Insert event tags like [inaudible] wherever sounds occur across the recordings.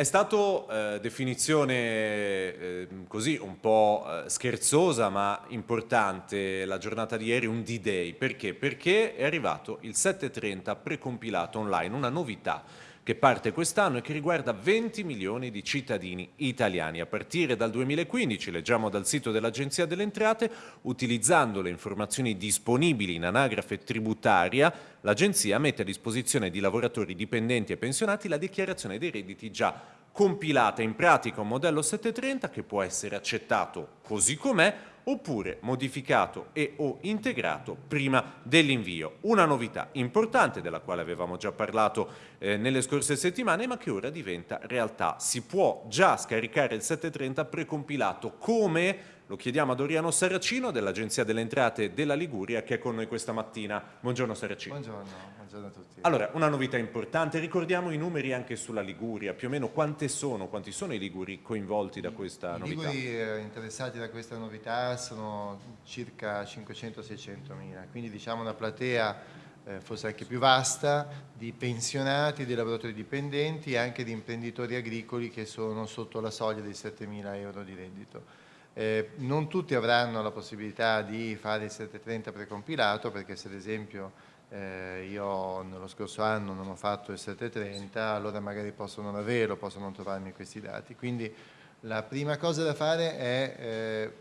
È stato eh, definizione eh, così un po' eh, scherzosa ma importante la giornata di ieri, un D-Day. Perché? Perché è arrivato il 730 precompilato online, una novità che parte quest'anno e che riguarda 20 milioni di cittadini italiani. A partire dal 2015, leggiamo dal sito dell'Agenzia delle Entrate, utilizzando le informazioni disponibili in anagrafe tributaria, l'Agenzia mette a disposizione di lavoratori dipendenti e pensionati la dichiarazione dei redditi già compilata in pratica un modello 730 che può essere accettato così com'è oppure modificato e o integrato prima dell'invio. Una novità importante della quale avevamo già parlato eh, nelle scorse settimane ma che ora diventa realtà. Si può già scaricare il 730 precompilato come lo chiediamo a Doriano Saracino dell'Agenzia delle Entrate della Liguria che è con noi questa mattina. Buongiorno Saracino. Buongiorno, buongiorno a tutti. Allora, una novità importante, ricordiamo i numeri anche sulla Liguria, più o meno quante sono, quanti sono i Liguri coinvolti da questa I novità? I Liguri eh, interessati da questa novità sono circa 500-600 mila, quindi diciamo una platea eh, forse anche più vasta di pensionati, di lavoratori dipendenti e anche di imprenditori agricoli che sono sotto la soglia dei 7 mila euro di reddito. Eh, non tutti avranno la possibilità di fare il 730 precompilato perché se ad esempio eh, io nello scorso anno non ho fatto il 730 allora magari posso non averlo, posso non trovarmi questi dati. Quindi la prima cosa da fare è eh,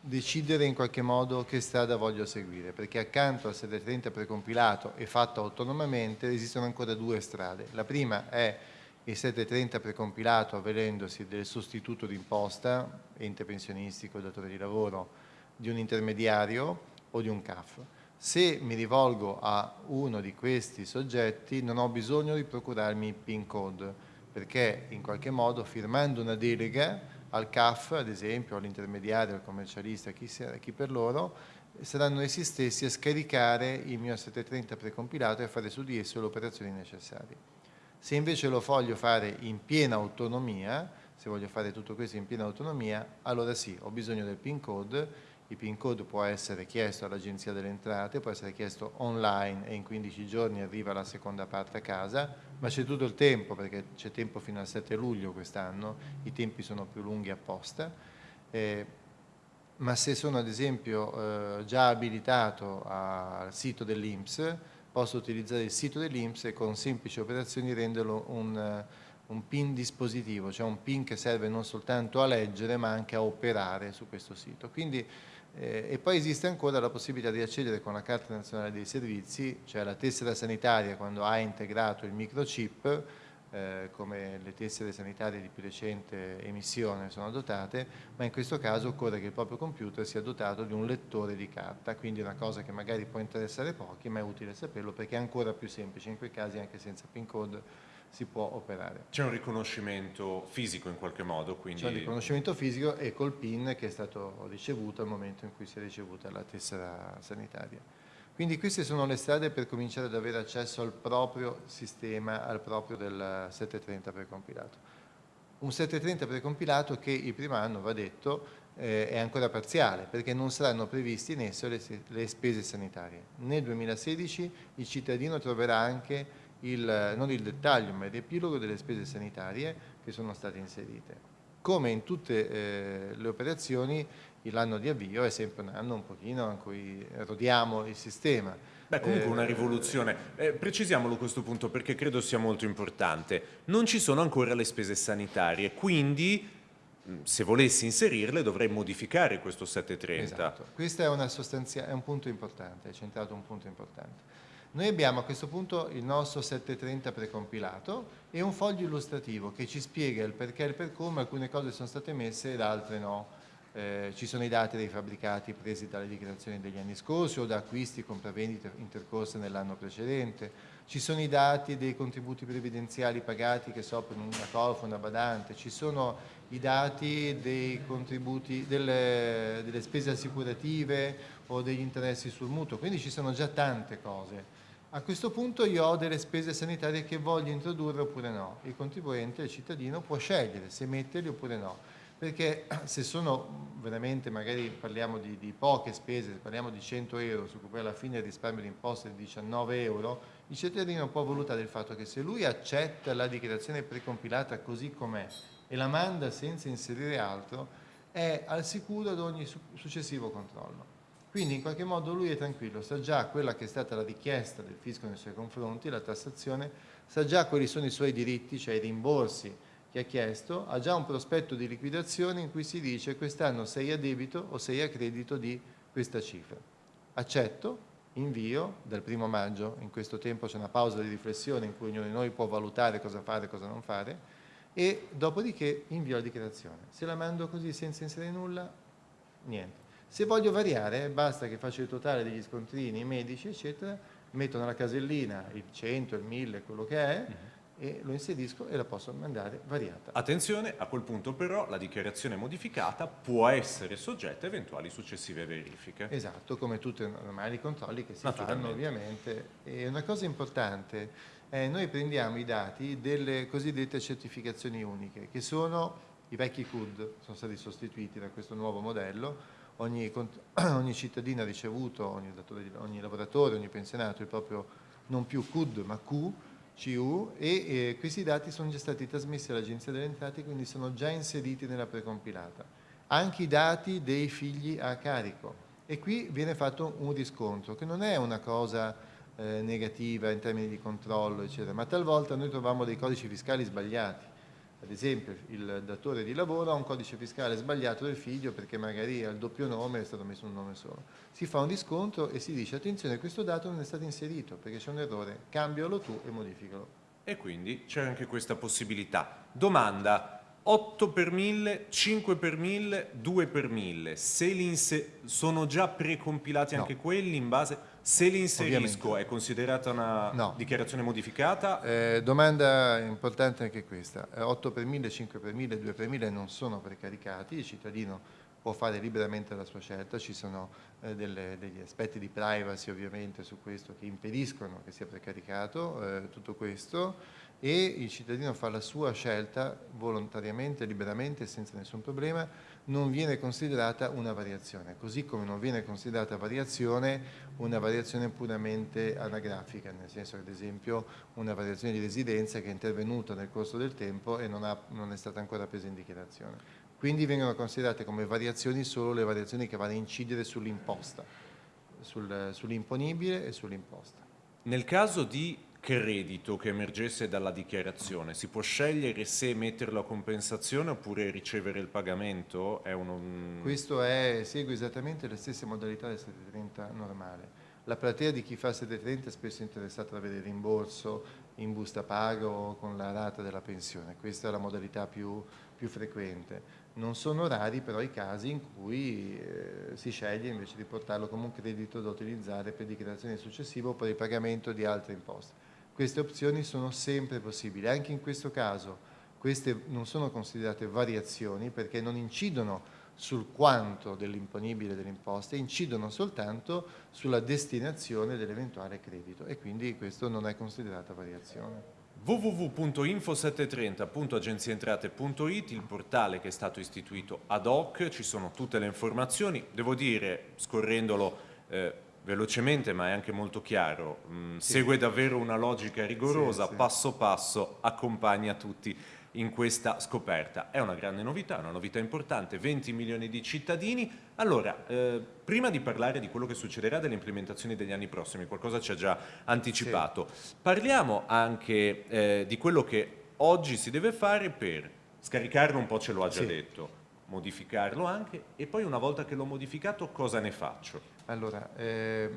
decidere in qualche modo che strada voglio seguire perché accanto al 730 precompilato e fatto autonomamente esistono ancora due strade. La prima è il 730 precompilato avvalendosi del sostituto d'imposta, ente pensionistico, datore di lavoro, di un intermediario o di un CAF. Se mi rivolgo a uno di questi soggetti non ho bisogno di procurarmi il PIN code perché in qualche modo firmando una delega al CAF, ad esempio, all'intermediario, al commercialista, chi, chi per loro, saranno essi stessi a scaricare il mio 730 precompilato e a fare su di esso le operazioni necessarie. Se invece lo voglio fare in piena autonomia, se voglio fare tutto questo in piena autonomia, allora sì, ho bisogno del PIN code, il PIN code può essere chiesto all'Agenzia delle Entrate, può essere chiesto online e in 15 giorni arriva la seconda parte a casa, ma c'è tutto il tempo perché c'è tempo fino al 7 luglio quest'anno, i tempi sono più lunghi apposta, eh, ma se sono ad esempio eh, già abilitato al sito dell'Inps posso utilizzare il sito dell'Inps e con semplici operazioni renderlo un, un PIN dispositivo, cioè un PIN che serve non soltanto a leggere ma anche a operare su questo sito. Quindi, eh, e poi esiste ancora la possibilità di accedere con la Carta Nazionale dei Servizi, cioè la tessera sanitaria quando ha integrato il microchip, eh, come le tessere sanitarie di più recente emissione sono dotate, ma in questo caso occorre che il proprio computer sia dotato di un lettore di carta, quindi è una cosa che magari può interessare pochi, ma è utile saperlo perché è ancora più semplice, in quei casi anche senza PIN code si può operare. C'è un riconoscimento fisico in qualche modo? Quindi... C'è un riconoscimento fisico e col PIN che è stato ricevuto al momento in cui si è ricevuta la tessera sanitaria. Quindi queste sono le strade per cominciare ad avere accesso al proprio sistema, al proprio del 730 precompilato. Un 730 precompilato che il primo anno, va detto, eh, è ancora parziale perché non saranno previsti in esso le, le spese sanitarie. Nel 2016 il cittadino troverà anche il, non il dettaglio ma il riepilogo delle spese sanitarie che sono state inserite. Come in tutte eh, le operazioni l'anno di avvio è sempre un anno un pochino in cui rodiamo il sistema. Beh, comunque una eh, rivoluzione. Eh, precisiamolo questo punto perché credo sia molto importante. Non ci sono ancora le spese sanitarie, quindi se volessi inserirle dovrei modificare questo 730. Esatto. Questo è, è, un punto importante, è centrato un punto importante. Noi abbiamo a questo punto il nostro 730 precompilato e un foglio illustrativo che ci spiega il perché e il per come alcune cose sono state messe ed altre no eh, ci sono i dati dei fabbricati presi dalle dichiarazioni degli anni scorsi o da acquisti, compravendite intercorse nell'anno precedente, ci sono i dati dei contributi previdenziali pagati che so per una colfa, una badante, ci sono i dati dei contributi delle, delle spese assicurative o degli interessi sul mutuo, quindi ci sono già tante cose. A questo punto io ho delle spese sanitarie che voglio introdurre oppure no. Il contribuente, il cittadino, può scegliere se metterli oppure no perché [clears throat] se sono veramente, magari parliamo di, di poche spese, se parliamo di 100 euro, su cui poi alla fine il risparmio di imposta è di 19 euro, il cittadino può valutare il fatto che se lui accetta la dichiarazione precompilata così com'è e la manda senza inserire altro, è al sicuro ad ogni successivo controllo. Quindi in qualche modo lui è tranquillo, sa già quella che è stata la richiesta del fisco nei suoi confronti, la tassazione, sa già quali sono i suoi diritti, cioè i rimborsi che ha chiesto, ha già un prospetto di liquidazione in cui si dice quest'anno sei a debito o sei a credito di questa cifra. Accetto, invio dal primo maggio, in questo tempo c'è una pausa di riflessione in cui ognuno di noi può valutare cosa fare e cosa non fare, e dopodiché invio la dichiarazione. Se la mando così senza inserire nulla, niente. Se voglio variare, basta che faccio il totale degli scontrini medici, eccetera, metto nella casellina il 100, il 1000, quello che è, mhm. E lo inserisco e la posso mandare variata. Attenzione, a quel punto però la dichiarazione modificata può essere soggetta a eventuali successive verifiche. Esatto, come tutti i normali controlli che si fanno ovviamente. E una cosa importante, è noi prendiamo i dati delle cosiddette certificazioni uniche, che sono i vecchi CUD, sono stati sostituiti da questo nuovo modello, ogni, [clears throat] ogni cittadino ha ricevuto, ogni, ogni lavoratore, ogni pensionato, il proprio non più CUD ma Q, CU e eh, questi dati sono già stati trasmessi all'Agenzia delle Entrate, quindi sono già inseriti nella precompilata. Anche i dati dei figli a carico. E qui viene fatto un riscontro, che non è una cosa eh, negativa in termini di controllo, eccetera, ma talvolta noi troviamo dei codici fiscali sbagliati ad esempio il datore di lavoro ha un codice fiscale sbagliato del figlio perché magari al doppio nome è stato messo un nome solo. Si fa un riscontro e si dice attenzione questo dato non è stato inserito perché c'è un errore, cambialo tu e modificalo. E quindi c'è anche questa possibilità. Domanda, 8 per 1000, 5 per 1000, 2 per 1000, se sono già precompilati anche no. quelli in base... Se li inserisco Ovviamente. è considerata una no. dichiarazione modificata? Eh, domanda importante anche questa. 8 per 1000, 5 per 1000, 2 per 1000 non sono precaricati, il cittadino può fare liberamente la sua scelta, ci sono eh, delle, degli aspetti di privacy ovviamente su questo che impediscono che sia precaricato eh, tutto questo e il cittadino fa la sua scelta volontariamente, liberamente, senza nessun problema, non viene considerata una variazione, così come non viene considerata variazione una variazione puramente anagrafica, nel senso che ad esempio una variazione di residenza che è intervenuta nel corso del tempo e non, ha, non è stata ancora presa in dichiarazione. Quindi vengono considerate come variazioni solo le variazioni che vanno a incidere sull'imposta, sul, sull'imponibile e sull'imposta. Nel caso di credito che emergesse dalla dichiarazione, si può scegliere se metterlo a compensazione oppure ricevere il pagamento? È un... Questo è, segue esattamente le stesse modalità del 730 normale. La platea di chi fa 730 è spesso interessata ad avere il rimborso in busta pago o con la rata della pensione, questa è la modalità più, più frequente. Non sono rari però i casi in cui eh, si sceglie invece di portarlo come un credito da utilizzare per dichiarazione successiva o per il pagamento di altre imposte queste opzioni sono sempre possibili. Anche in questo caso queste non sono considerate variazioni perché non incidono sul quanto dell'imponibile delle imposte, incidono soltanto sulla destinazione dell'eventuale credito e quindi questo non è considerata variazione www.info730.agenzientrate.it, il portale che è stato istituito ad hoc, ci sono tutte le informazioni, devo dire, scorrendolo eh, velocemente ma è anche molto chiaro, mm, sì. segue davvero una logica rigorosa, sì, sì. passo passo accompagna tutti in questa scoperta. È una grande novità, una novità importante, 20 milioni di cittadini. Allora, eh, prima di parlare di quello che succederà delle implementazioni degli anni prossimi, qualcosa ci ha già anticipato, parliamo anche eh, di quello che oggi si deve fare per scaricarlo un po' ce lo ha già detto, modificarlo anche e poi una volta che l'ho modificato cosa ne faccio? Allora, eh,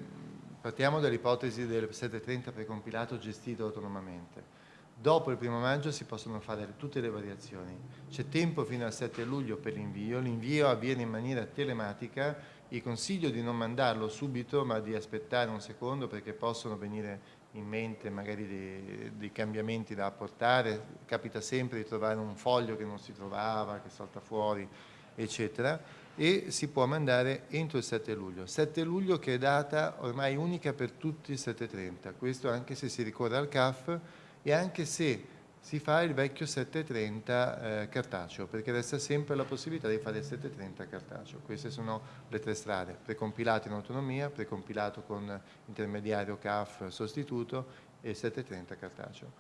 partiamo dall'ipotesi del 730 precompilato gestito autonomamente. Dopo il primo maggio si possono fare tutte le variazioni. C'è tempo fino al 7 luglio per l'invio, l'invio avviene in maniera telematica, vi consiglio di non mandarlo subito ma di aspettare un secondo perché possono venire in mente magari dei, dei, cambiamenti da apportare, capita sempre di trovare un foglio che non si trovava, che salta fuori, eccetera e si può mandare entro il 7 luglio. 7 luglio che è data ormai unica per tutti i 730, questo anche se si ricorre al CAF e anche se si fa il vecchio 730 eh, cartaceo, perché resta sempre la possibilità di fare il 730 cartaceo. Queste sono le tre strade, precompilato in autonomia, precompilato con intermediario CAF sostituto e 730 cartaceo.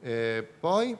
Eh, poi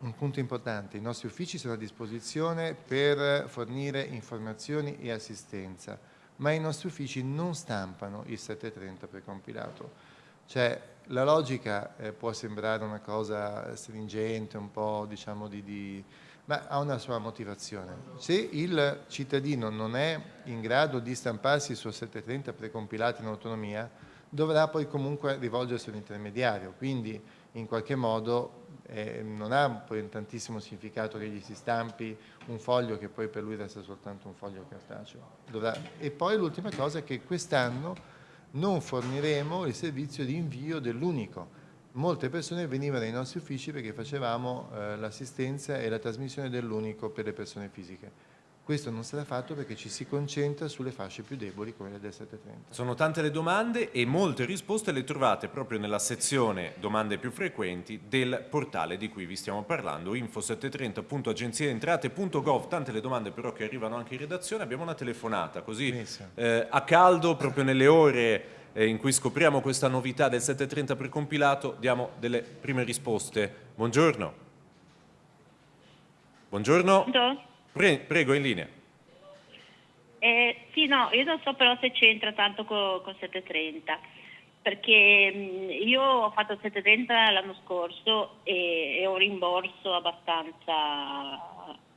un punto importante, i nostri uffici sono a disposizione per fornire informazioni e assistenza, ma i nostri uffici non stampano il 730 precompilato. Cioè, la logica eh, può sembrare una cosa stringente, un po' diciamo di, di, ma ha una sua motivazione. Se il cittadino non è in grado di stamparsi il suo 730 precompilato in autonomia, dovrà poi comunque rivolgersi a un intermediario, quindi in qualche modo eh, non ha poi tantissimo significato che gli si stampi un foglio che poi per lui resta soltanto un foglio cartaceo. Dovrà... E poi l'ultima cosa è che quest'anno non forniremo il servizio di invio dell'unico. Molte persone venivano ai nostri uffici perché facevamo eh, l'assistenza e la trasmissione dell'unico per le persone fisiche. Questo non sarà fatto perché ci si concentra sulle fasce più deboli come le del 730. Sono tante le domande e molte risposte le trovate proprio nella sezione domande più frequenti del portale di cui vi stiamo parlando, info730.agenziaentrate.gov, tante le domande però che arrivano anche in redazione, abbiamo una telefonata così eh, a caldo proprio nelle ore eh, in cui scopriamo questa novità del 730 precompilato, diamo delle prime risposte. Buongiorno. Buongiorno. Buongiorno. Pre prego, in linea. Eh, sì, no, io non so però se c'entra tanto con, con 730, perché mh, io ho fatto il 730 l'anno scorso e, e, ho un rimborso abbastanza...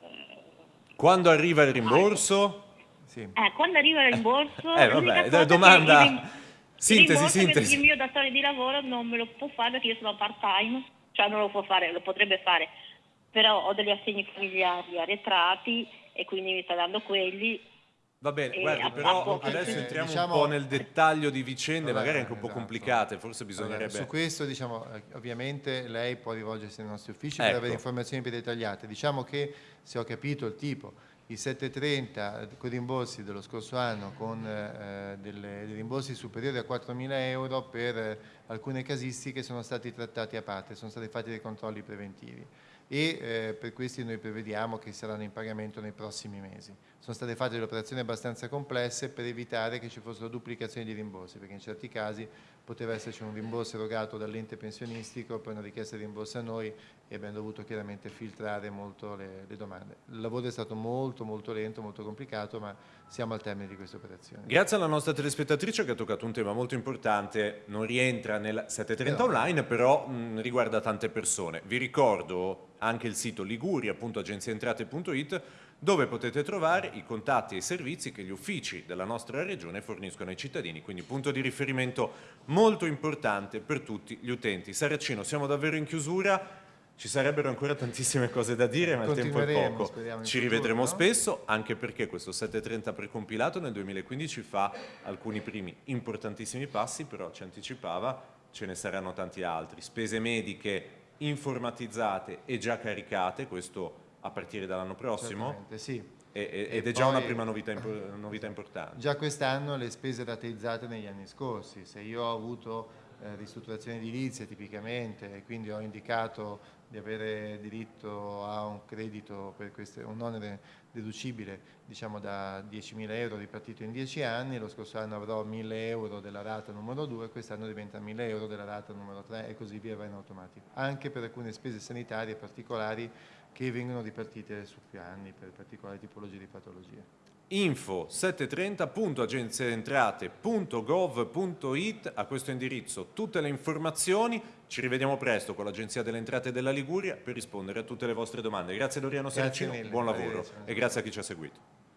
Eh, quando arriva il rimborso? Sì. Eh, quando arriva il rimborso... eh, vabbè, domanda... Il, sintesi, sintesi. Il mio datore di lavoro non me lo può fare perché io sono part time, cioè non lo può fare, lo potrebbe fare però ho degli assegni familiari arretrati e quindi mi sta dando quelli. Va bene, guardi, però adesso entriamo diciamo, un po' nel dettaglio di vicende, vabbè, magari anche un po' esatto. complicate, forse bisognerebbe... Allora, su questo, diciamo, eh, ovviamente lei può rivolgersi ai nostri uffici ecco. per avere informazioni più dettagliate. Diciamo che, se ho capito il tipo, i 730 con i rimborsi dello scorso anno con eh, delle, dei rimborsi superiori a 4.000 euro per eh, alcune casistiche sono stati trattati a parte, sono stati fatti dei controlli preventivi e eh, per questi noi prevediamo che saranno in pagamento nei prossimi mesi. Sono state fatte delle operazioni abbastanza complesse per evitare che ci fossero duplicazioni di rimborsi, perché in certi casi poteva esserci un rimborso erogato dall'ente pensionistico, poi una richiesta di rimborso a noi e abbiamo dovuto chiaramente filtrare molto le, le, domande. Il lavoro è stato molto molto lento, molto complicato, ma siamo al termine di questa operazione. Grazie alla nostra telespettatrice che ha toccato un tema molto importante, non rientra nel 730 però, online, però mh, riguarda tante persone. Vi ricordo anche il sito liguria.agenziaentrate.it dove potete trovare i contatti e i servizi che gli uffici della nostra regione forniscono ai cittadini, quindi punto di riferimento molto importante per tutti gli utenti. Saracino, siamo davvero in chiusura, ci sarebbero ancora tantissime cose da dire, ma il tempo è poco. Ci rivedremo futuro, spesso, anche perché questo 730 precompilato nel 2015 fa alcuni primi importantissimi passi, però ci anticipava, ce ne saranno tanti altri. Spese mediche informatizzate e già caricate, questo a partire dall'anno prossimo? sì. E, ed è già una prima novità, [coughs] novità importante. Già quest'anno le spese rateizzate negli anni scorsi, se io ho avuto eh, ristrutturazione edilizia tipicamente e quindi ho indicato di avere diritto a un credito per queste, un onere deducibile diciamo da 10.000 euro ripartito in 10 anni, lo scorso anno avrò 1.000 euro della rata numero 2, quest'anno diventa 1.000 euro della rata numero 3 e così via va in automatico, anche per alcune spese sanitarie particolari che vengono ripartite su più anni per particolari tipologie di patologie. Info 730.agenziaentrate.gov.it a questo indirizzo. Tutte le informazioni ci rivediamo presto con l'Agenzia delle Entrate della Liguria per rispondere a tutte le vostre domande. Grazie Doriano Saracino, buon lavoro e grazie a chi ci ha seguito